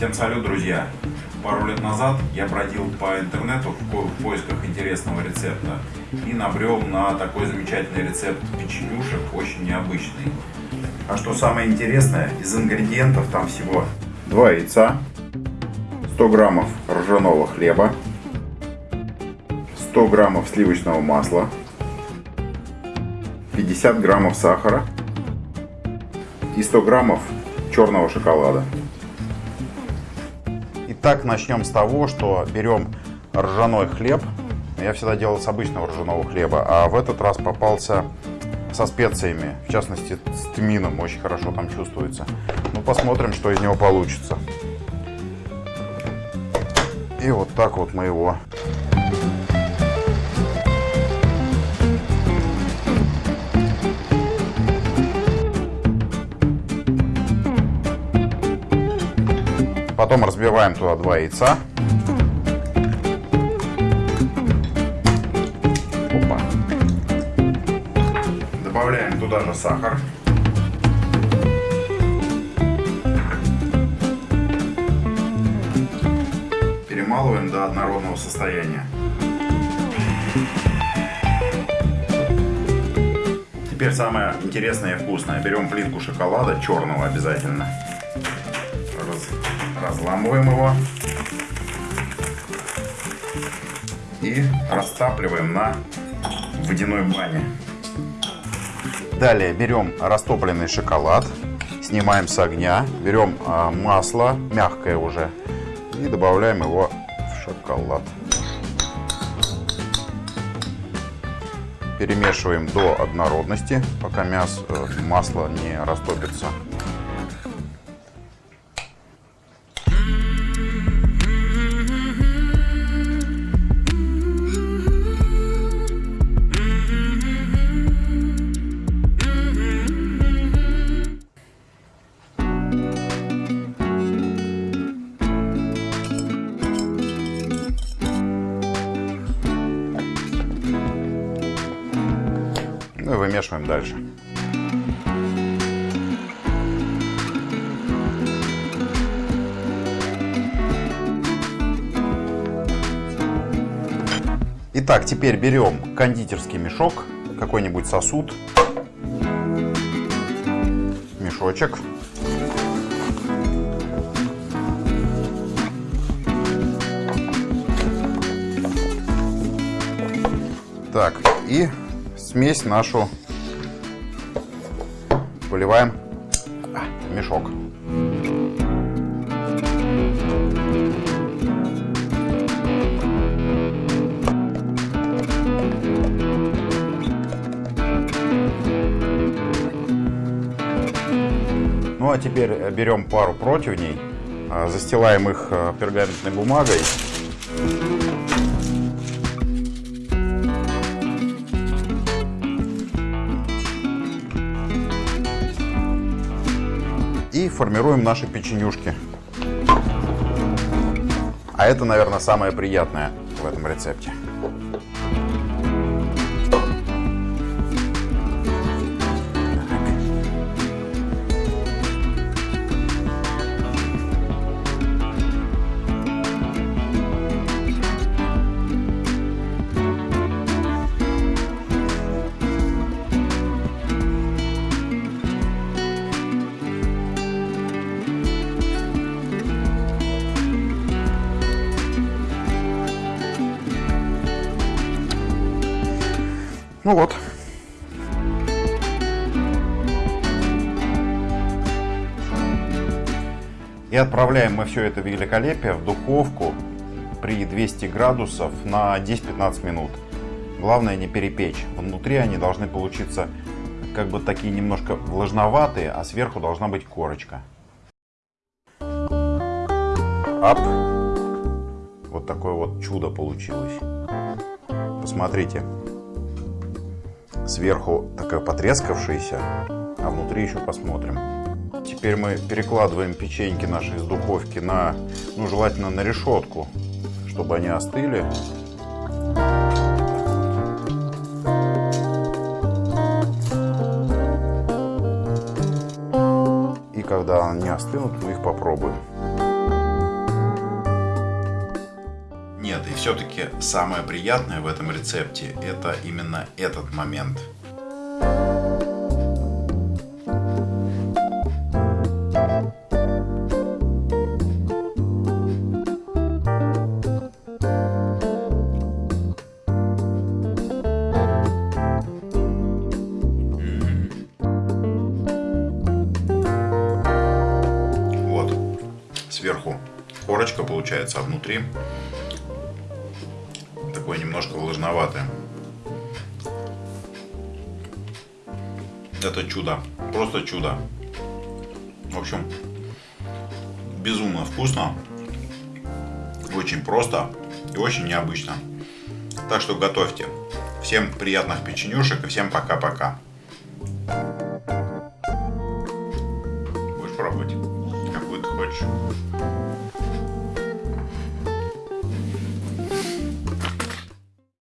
Всем салют, друзья! Пару лет назад я бродил по интернету в поисках интересного рецепта и набрел на такой замечательный рецепт печенюшек, очень необычный. А что самое интересное, из ингредиентов там всего 2 яйца, 100 граммов ржаного хлеба, 100 граммов сливочного масла, 50 граммов сахара и 100 граммов черного шоколада. Итак, начнем с того, что берем ржаной хлеб. Я всегда делал с обычного ржаного хлеба, а в этот раз попался со специями, в частности с тмином, очень хорошо там чувствуется. Ну, посмотрим, что из него получится. И вот так вот мы его Потом разбиваем туда два яйца. Опа. Добавляем туда же сахар. Перемалываем до однородного состояния. Теперь самое интересное и вкусное. Берем плитку шоколада, черного обязательно разламываем его и растапливаем на водяной бане. Далее берем растопленный шоколад, снимаем с огня, берем а, масло, мягкое уже, и добавляем его в шоколад. Перемешиваем до однородности, пока мясо, э, масло не растопится. Ну и вымешиваем дальше. Итак, теперь берем кондитерский мешок, какой-нибудь сосуд, мешочек. Так, и смесь нашу выливаем в мешок. Ну а теперь берем пару противней, а, застилаем их а, пергаментной бумагой формируем наши печенюшки. А это, наверное, самое приятное в этом рецепте. Ну вот. И отправляем мы все это великолепие в духовку при 200 градусов на 10-15 минут. Главное не перепечь. Внутри они должны получиться как бы такие немножко влажноватые, а сверху должна быть корочка. Ап! Вот такое вот чудо получилось. Посмотрите. Сверху такая потрескавшаяся, а внутри еще посмотрим. Теперь мы перекладываем печеньки наши из духовки на, ну желательно на решетку, чтобы они остыли. И когда они остынут, мы их попробуем. Все-таки самое приятное в этом рецепте это именно этот момент. Сверху корочка получается, а внутри такое немножко влажноватое. Это чудо, просто чудо. В общем, безумно вкусно, очень просто и очень необычно. Так что готовьте. Всем приятных печенюшек и всем пока-пока. Будешь пробовать? Какую ты хочешь?